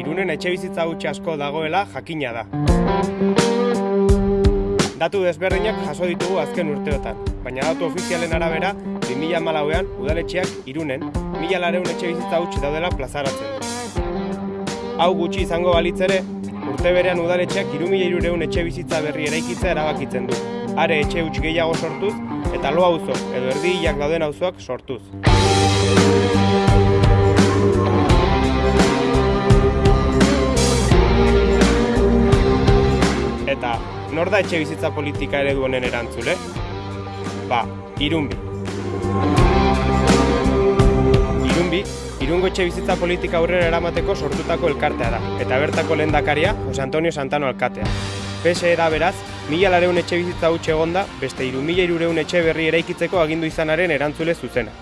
irunen etxe bizitza hutxe asko dagoela jakina da. Datu desberdinak jaso ditugu azken urteotan, baina datu ofizialen arabera, 2000 malauean udaletxeak irunen, mila lareun etxe bizitza hutxe daudela plazaratzen du. Hau gutxi izango balitz ere, urte berean udaletxeak irumila irureun etxe bizitza berri eraikitza erabakitzen du. Are etxe huts gehiago sortuz, eta lo auzo edo erdi hilak dauden auzoak sortuz. Nor da etxe bizitza politika eredu honen erantzule? Ba, irunbi. Irunbi, irungo etxe bizitza politika aurrera eramateko sortutako elkartea da, eta bertako lehendakaria Jose Antonio Santano alkatea. PSE da beraz, mila lareun etxe bizitza huts egonda, beste iru mila irureun etxe berri eraikitzeko agindu izanaren erantzule zuzena.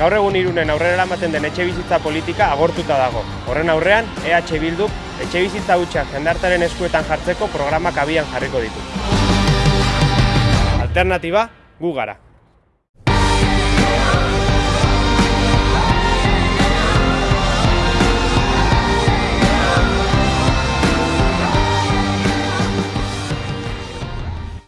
Gaur egun irunen aurrera eramaten den etxe bizitza politika agortuta dago. Horren aurrean, EH Bilduk etxe bizitza hutsak jendartaren eskuetan jartzeko programak abian jarriko ditu. Alternatiba, gu gara.